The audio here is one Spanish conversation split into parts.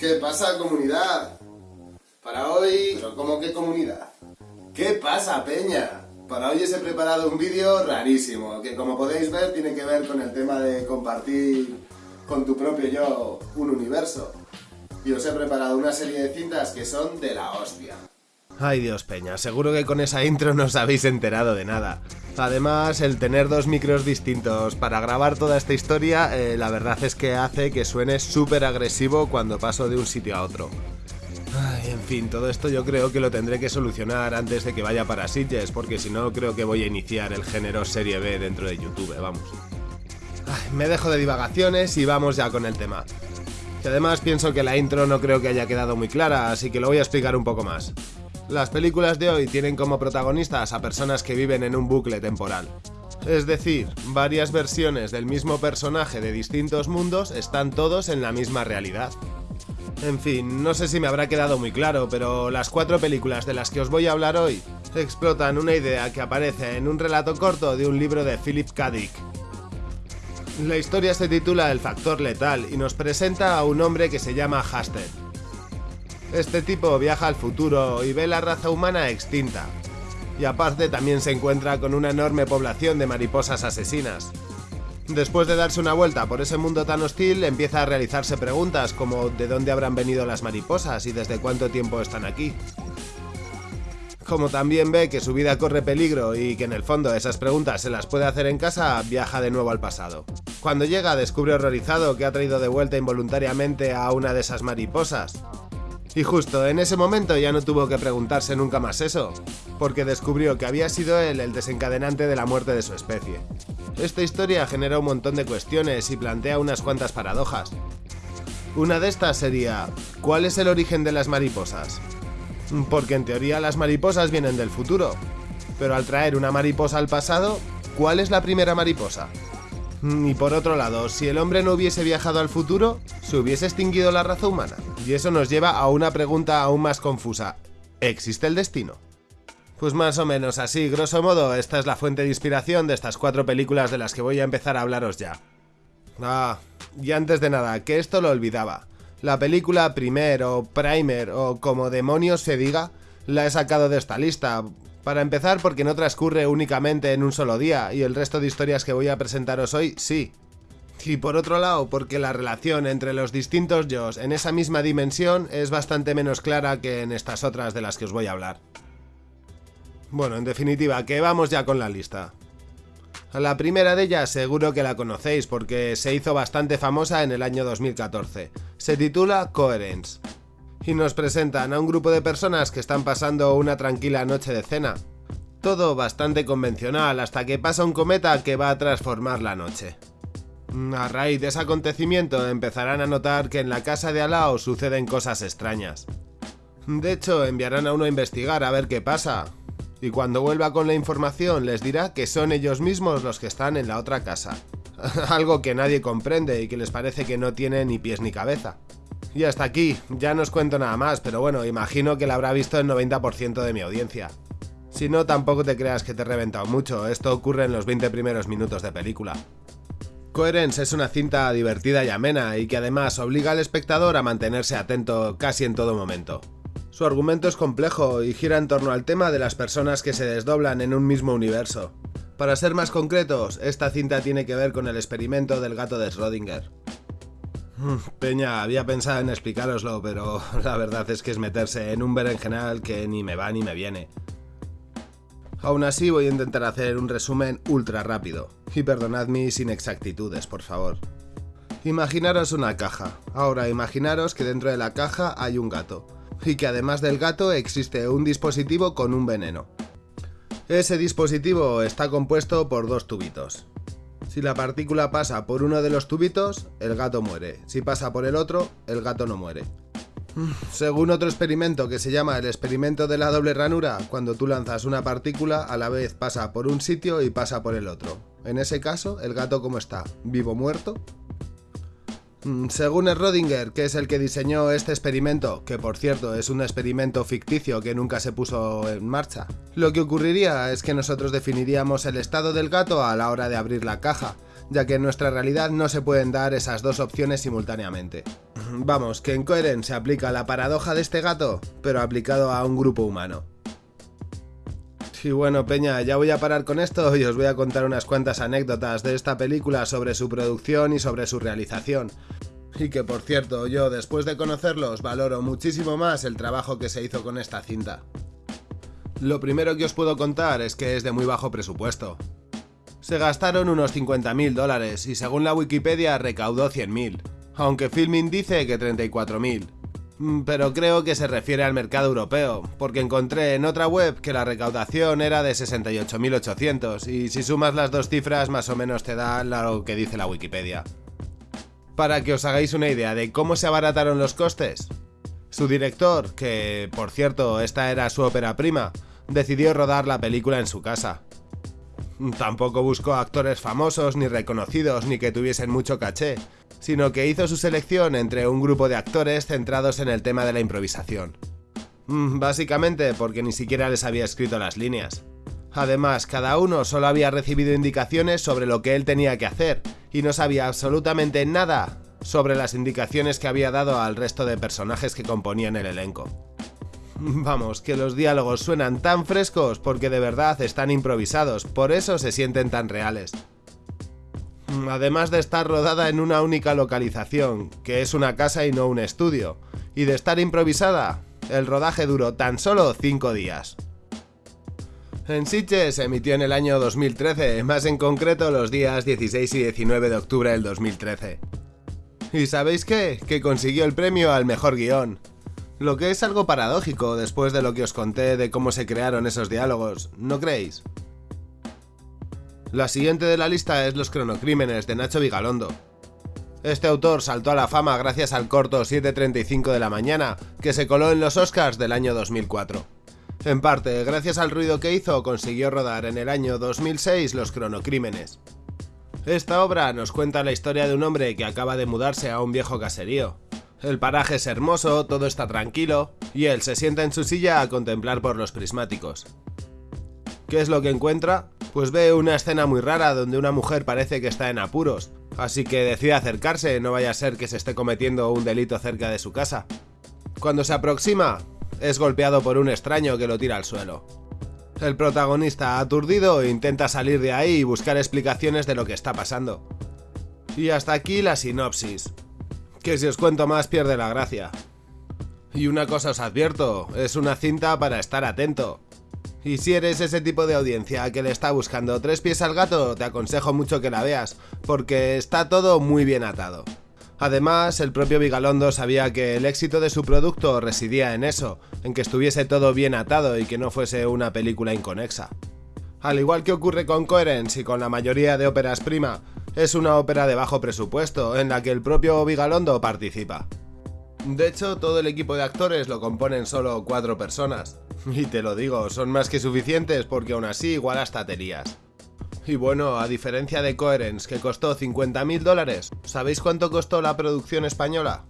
¿Qué pasa, comunidad? Para hoy... ¿Pero cómo que comunidad? ¿Qué pasa, peña? Para hoy os he preparado un vídeo rarísimo, que como podéis ver tiene que ver con el tema de compartir con tu propio yo un universo. Y os he preparado una serie de cintas que son de la hostia. Ay Dios Peña, seguro que con esa intro no os habéis enterado de nada. Además, el tener dos micros distintos para grabar toda esta historia, eh, la verdad es que hace que suene súper agresivo cuando paso de un sitio a otro. En fin, todo esto yo creo que lo tendré que solucionar antes de que vaya para Sitges, porque si no creo que voy a iniciar el género serie B dentro de YouTube, vamos. Me dejo de divagaciones y vamos ya con el tema. Y además pienso que la intro no creo que haya quedado muy clara, así que lo voy a explicar un poco más. Las películas de hoy tienen como protagonistas a personas que viven en un bucle temporal. Es decir, varias versiones del mismo personaje de distintos mundos están todos en la misma realidad. En fin, no sé si me habrá quedado muy claro, pero las cuatro películas de las que os voy a hablar hoy explotan una idea que aparece en un relato corto de un libro de Philip K. Dick. La historia se titula El factor letal y nos presenta a un hombre que se llama Hasted, este tipo viaja al futuro y ve la raza humana extinta. Y aparte también se encuentra con una enorme población de mariposas asesinas. Después de darse una vuelta por ese mundo tan hostil, empieza a realizarse preguntas como de dónde habrán venido las mariposas y desde cuánto tiempo están aquí. Como también ve que su vida corre peligro y que en el fondo esas preguntas se las puede hacer en casa, viaja de nuevo al pasado. Cuando llega descubre horrorizado que ha traído de vuelta involuntariamente a una de esas mariposas, y justo en ese momento ya no tuvo que preguntarse nunca más eso, porque descubrió que había sido él el desencadenante de la muerte de su especie. Esta historia genera un montón de cuestiones y plantea unas cuantas paradojas. Una de estas sería, ¿cuál es el origen de las mariposas? Porque en teoría las mariposas vienen del futuro, pero al traer una mariposa al pasado, ¿cuál es la primera mariposa? Y por otro lado, si el hombre no hubiese viajado al futuro, ¿se hubiese extinguido la raza humana? Y eso nos lleva a una pregunta aún más confusa. ¿Existe el destino? Pues más o menos así, grosso modo, esta es la fuente de inspiración de estas cuatro películas de las que voy a empezar a hablaros ya. Ah, y antes de nada, que esto lo olvidaba. La película Primer o Primer o como demonios se diga, la he sacado de esta lista, para empezar porque no transcurre únicamente en un solo día y el resto de historias que voy a presentaros hoy sí. Y por otro lado, porque la relación entre los distintos yo en esa misma dimensión es bastante menos clara que en estas otras de las que os voy a hablar. Bueno, en definitiva, que vamos ya con la lista. La primera de ellas seguro que la conocéis porque se hizo bastante famosa en el año 2014. Se titula Coherence y nos presentan a un grupo de personas que están pasando una tranquila noche de cena. Todo bastante convencional hasta que pasa un cometa que va a transformar la noche. A raíz de ese acontecimiento empezarán a notar que en la casa de Alao suceden cosas extrañas. De hecho, enviarán a uno a investigar a ver qué pasa. Y cuando vuelva con la información les dirá que son ellos mismos los que están en la otra casa. Algo que nadie comprende y que les parece que no tiene ni pies ni cabeza. Y hasta aquí, ya no os cuento nada más, pero bueno, imagino que la habrá visto el 90% de mi audiencia. Si no, tampoco te creas que te he reventado mucho, esto ocurre en los 20 primeros minutos de película. Coherence es una cinta divertida y amena y que además obliga al espectador a mantenerse atento casi en todo momento. Su argumento es complejo y gira en torno al tema de las personas que se desdoblan en un mismo universo. Para ser más concretos, esta cinta tiene que ver con el experimento del gato de Schrödinger. Peña, había pensado en explicaroslo, pero la verdad es que es meterse en un berenjenal que ni me va ni me viene. Aún así voy a intentar hacer un resumen ultra rápido, y perdonad mis inexactitudes, por favor. Imaginaros una caja. Ahora imaginaros que dentro de la caja hay un gato, y que además del gato existe un dispositivo con un veneno. Ese dispositivo está compuesto por dos tubitos, si la partícula pasa por uno de los tubitos, el gato muere. Si pasa por el otro, el gato no muere. Según otro experimento que se llama el experimento de la doble ranura, cuando tú lanzas una partícula, a la vez pasa por un sitio y pasa por el otro. En ese caso, el gato ¿cómo está? ¿Vivo muerto? Mm, según Rodinger, que es el que diseñó este experimento, que por cierto es un experimento ficticio que nunca se puso en marcha, lo que ocurriría es que nosotros definiríamos el estado del gato a la hora de abrir la caja, ya que en nuestra realidad no se pueden dar esas dos opciones simultáneamente. Vamos, que en Coherent se aplica la paradoja de este gato, pero aplicado a un grupo humano. Y bueno, Peña, ya voy a parar con esto y os voy a contar unas cuantas anécdotas de esta película sobre su producción y sobre su realización. Y que por cierto, yo después de conocerlos valoro muchísimo más el trabajo que se hizo con esta cinta. Lo primero que os puedo contar es que es de muy bajo presupuesto. Se gastaron unos 50.000 dólares y según la Wikipedia recaudó 100.000, aunque Filmin dice que 34.000. Mm, pero creo que se refiere al mercado europeo, porque encontré en otra web que la recaudación era de 68.800 y si sumas las dos cifras más o menos te da lo que dice la Wikipedia. Para que os hagáis una idea de cómo se abarataron los costes, su director, que por cierto esta era su ópera prima, decidió rodar la película en su casa. Tampoco buscó actores famosos ni reconocidos ni que tuviesen mucho caché, sino que hizo su selección entre un grupo de actores centrados en el tema de la improvisación. Mm, básicamente porque ni siquiera les había escrito las líneas. Además, cada uno solo había recibido indicaciones sobre lo que él tenía que hacer, y no sabía absolutamente nada sobre las indicaciones que había dado al resto de personajes que componían el elenco. Vamos, que los diálogos suenan tan frescos porque de verdad están improvisados, por eso se sienten tan reales. Además de estar rodada en una única localización, que es una casa y no un estudio, y de estar improvisada, el rodaje duró tan solo 5 días. En Sitges se emitió en el año 2013, más en concreto los días 16 y 19 de octubre del 2013. ¿Y sabéis qué? Que consiguió el premio al mejor guion. Lo que es algo paradójico después de lo que os conté de cómo se crearon esos diálogos, ¿no creéis? La siguiente de la lista es Los cronocrímenes de Nacho Vigalondo. Este autor saltó a la fama gracias al corto 7.35 de la mañana, que se coló en los Oscars del año 2004. En parte, gracias al ruido que hizo, consiguió rodar en el año 2006 Los cronocrímenes. Esta obra nos cuenta la historia de un hombre que acaba de mudarse a un viejo caserío. El paraje es hermoso, todo está tranquilo, y él se sienta en su silla a contemplar por los prismáticos. ¿Qué es lo que encuentra? Pues ve una escena muy rara donde una mujer parece que está en apuros, así que decide acercarse, no vaya a ser que se esté cometiendo un delito cerca de su casa. Cuando se aproxima, es golpeado por un extraño que lo tira al suelo. El protagonista, aturdido, intenta salir de ahí y buscar explicaciones de lo que está pasando. Y hasta aquí la sinopsis. Que si os cuento más pierde la gracia. Y una cosa os advierto, es una cinta para estar atento. Y si eres ese tipo de audiencia que le está buscando tres pies al gato, te aconsejo mucho que la veas, porque está todo muy bien atado. Además, el propio Vigalondo sabía que el éxito de su producto residía en eso, en que estuviese todo bien atado y que no fuese una película inconexa. Al igual que ocurre con Coherence y con la mayoría de óperas prima, es una ópera de bajo presupuesto en la que el propio Vigalondo participa. De hecho, todo el equipo de actores lo componen solo cuatro personas. Y te lo digo, son más que suficientes porque aún así igual hasta. Y bueno, a diferencia de Coherence, que costó 50.000 dólares, ¿sabéis cuánto costó la producción española?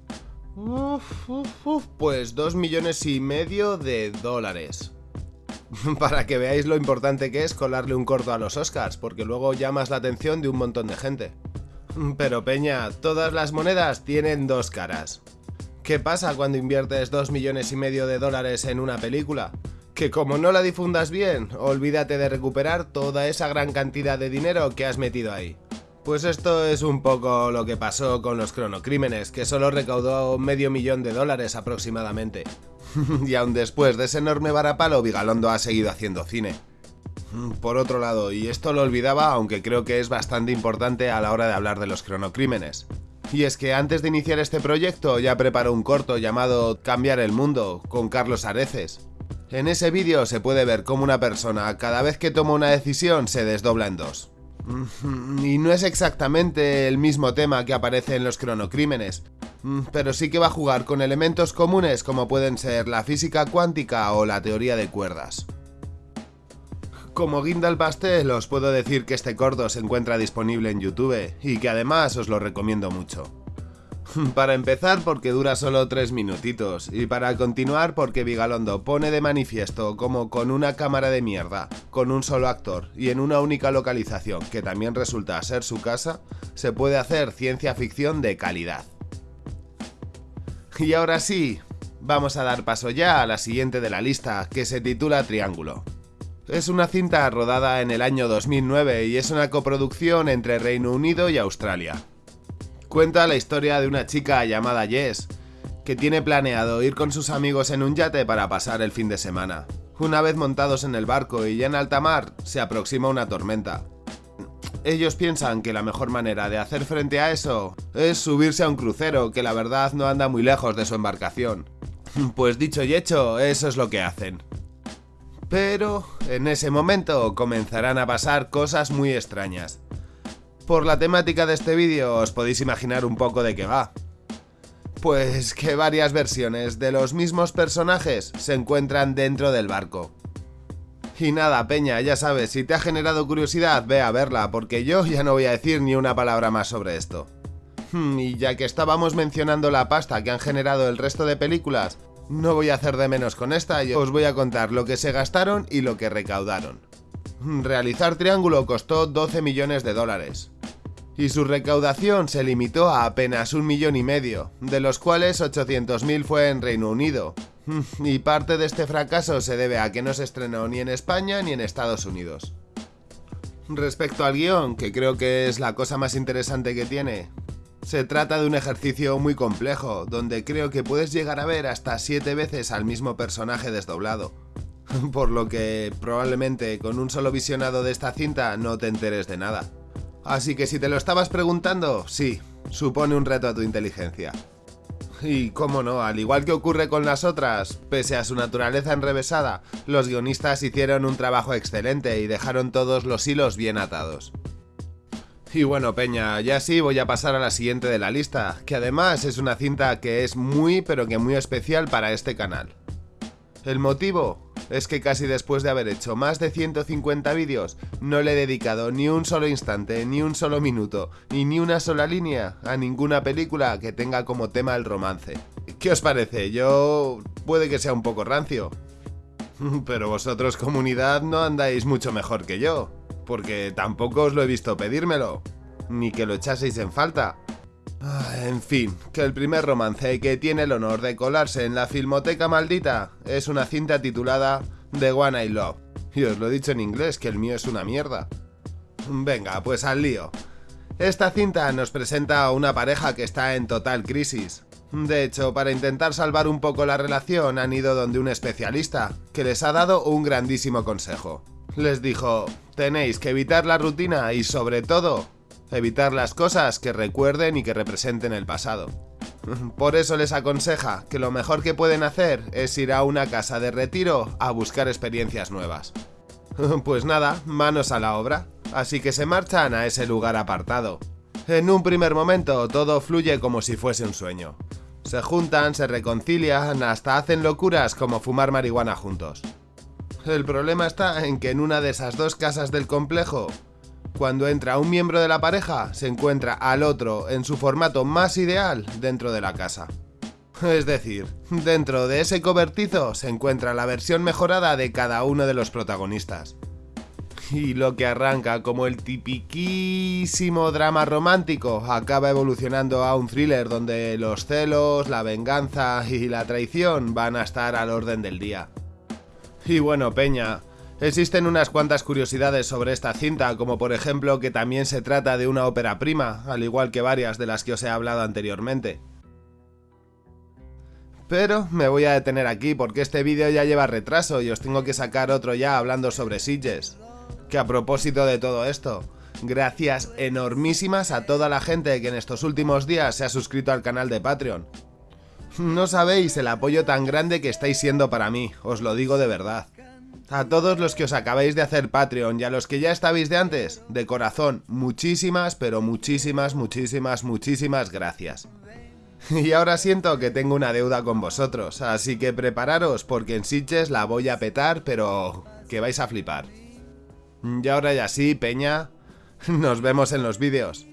Uf, uf, uf, pues 2 millones y medio de dólares. Para que veáis lo importante que es colarle un corto a los Oscars, porque luego llamas la atención de un montón de gente. Pero Peña, todas las monedas tienen dos caras. ¿Qué pasa cuando inviertes 2 millones y medio de dólares en una película? Que como no la difundas bien, olvídate de recuperar toda esa gran cantidad de dinero que has metido ahí. Pues esto es un poco lo que pasó con los cronocrímenes, que solo recaudó medio millón de dólares aproximadamente. y aún después de ese enorme varapalo, Vigalondo ha seguido haciendo cine. Por otro lado, y esto lo olvidaba, aunque creo que es bastante importante a la hora de hablar de los cronocrímenes, y es que antes de iniciar este proyecto ya preparó un corto llamado Cambiar el Mundo con Carlos Areces. En ese vídeo se puede ver cómo una persona cada vez que toma una decisión se desdobla en dos. Y no es exactamente el mismo tema que aparece en los cronocrímenes, pero sí que va a jugar con elementos comunes como pueden ser la física cuántica o la teoría de cuerdas. Como guinda al pastel os puedo decir que este corto se encuentra disponible en YouTube y que además os lo recomiendo mucho. Para empezar porque dura solo 3 minutitos y para continuar porque Vigalondo pone de manifiesto como con una cámara de mierda, con un solo actor y en una única localización que también resulta ser su casa, se puede hacer ciencia ficción de calidad. Y ahora sí, vamos a dar paso ya a la siguiente de la lista, que se titula Triángulo. Es una cinta rodada en el año 2009 y es una coproducción entre Reino Unido y Australia. Cuenta la historia de una chica llamada Jess, que tiene planeado ir con sus amigos en un yate para pasar el fin de semana. Una vez montados en el barco y ya en alta mar, se aproxima una tormenta. Ellos piensan que la mejor manera de hacer frente a eso es subirse a un crucero que la verdad no anda muy lejos de su embarcación. Pues dicho y hecho, eso es lo que hacen. Pero en ese momento comenzarán a pasar cosas muy extrañas. Por la temática de este vídeo os podéis imaginar un poco de qué va. Pues que varias versiones de los mismos personajes se encuentran dentro del barco. Y nada, Peña, ya sabes, si te ha generado curiosidad, ve a verla, porque yo ya no voy a decir ni una palabra más sobre esto. Hmm, y ya que estábamos mencionando la pasta que han generado el resto de películas, no voy a hacer de menos con esta y os voy a contar lo que se gastaron y lo que recaudaron. Hmm, realizar Triángulo costó 12 millones de dólares. Y su recaudación se limitó a apenas un millón y medio, de los cuales 800.000 fue en Reino Unido, y parte de este fracaso se debe a que no se estrenó ni en España ni en Estados Unidos. Respecto al guion, que creo que es la cosa más interesante que tiene, se trata de un ejercicio muy complejo, donde creo que puedes llegar a ver hasta 7 veces al mismo personaje desdoblado. Por lo que probablemente con un solo visionado de esta cinta no te enteres de nada. Así que si te lo estabas preguntando, sí, supone un reto a tu inteligencia. Y cómo no, al igual que ocurre con las otras, pese a su naturaleza enrevesada, los guionistas hicieron un trabajo excelente y dejaron todos los hilos bien atados. Y bueno, Peña, ya sí voy a pasar a la siguiente de la lista, que además es una cinta que es muy pero que muy especial para este canal. El motivo es que casi después de haber hecho más de 150 vídeos, no le he dedicado ni un solo instante, ni un solo minuto, y ni una sola línea a ninguna película que tenga como tema el romance. ¿Qué os parece? Yo... puede que sea un poco rancio. Pero vosotros comunidad no andáis mucho mejor que yo, porque tampoco os lo he visto pedírmelo, ni que lo echaseis en falta. Ah, en fin, que el primer romance que tiene el honor de colarse en la filmoteca maldita es una cinta titulada The One I Love. Y os lo he dicho en inglés, que el mío es una mierda. Venga, pues al lío. Esta cinta nos presenta a una pareja que está en total crisis. De hecho, para intentar salvar un poco la relación han ido donde un especialista, que les ha dado un grandísimo consejo. Les dijo, tenéis que evitar la rutina y sobre todo, evitar las cosas que recuerden y que representen el pasado. Por eso les aconseja que lo mejor que pueden hacer es ir a una casa de retiro a buscar experiencias nuevas. Pues nada, manos a la obra, así que se marchan a ese lugar apartado. En un primer momento todo fluye como si fuese un sueño. Se juntan, se reconcilian, hasta hacen locuras como fumar marihuana juntos. El problema está en que en una de esas dos casas del complejo cuando entra un miembro de la pareja, se encuentra al otro en su formato más ideal dentro de la casa. Es decir, dentro de ese cobertizo se encuentra la versión mejorada de cada uno de los protagonistas. Y lo que arranca como el tipiquísimo drama romántico acaba evolucionando a un thriller donde los celos, la venganza y la traición van a estar al orden del día. Y bueno, Peña, Existen unas cuantas curiosidades sobre esta cinta, como por ejemplo que también se trata de una ópera prima, al igual que varias de las que os he hablado anteriormente. Pero me voy a detener aquí porque este vídeo ya lleva retraso y os tengo que sacar otro ya hablando sobre Sitges. Que a propósito de todo esto, gracias enormísimas a toda la gente que en estos últimos días se ha suscrito al canal de Patreon. No sabéis el apoyo tan grande que estáis siendo para mí, os lo digo de verdad. A todos los que os acabáis de hacer Patreon y a los que ya estabais de antes, de corazón, muchísimas, pero muchísimas, muchísimas, muchísimas gracias. Y ahora siento que tengo una deuda con vosotros, así que prepararos porque en Sitges la voy a petar, pero que vais a flipar. Y ahora ya sí, peña, nos vemos en los vídeos.